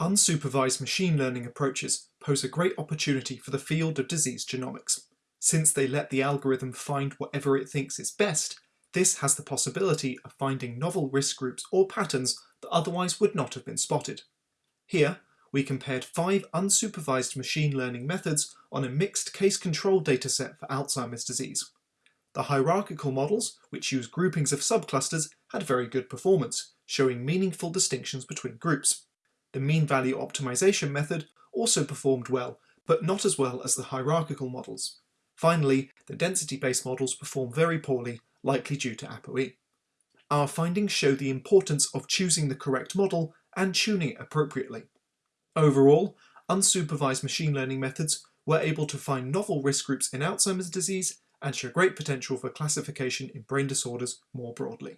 Unsupervised machine learning approaches pose a great opportunity for the field of disease genomics. Since they let the algorithm find whatever it thinks is best, this has the possibility of finding novel risk groups or patterns that otherwise would not have been spotted. Here, we compared five unsupervised machine learning methods on a mixed case control dataset for Alzheimer's disease. The hierarchical models, which use groupings of subclusters, had very good performance, showing meaningful distinctions between groups. The mean value optimization method also performed well, but not as well as the hierarchical models. Finally, the density-based models perform very poorly, likely due to ApoE. Our findings show the importance of choosing the correct model and tuning it appropriately. Overall, unsupervised machine learning methods were able to find novel risk groups in Alzheimer's disease and show great potential for classification in brain disorders more broadly.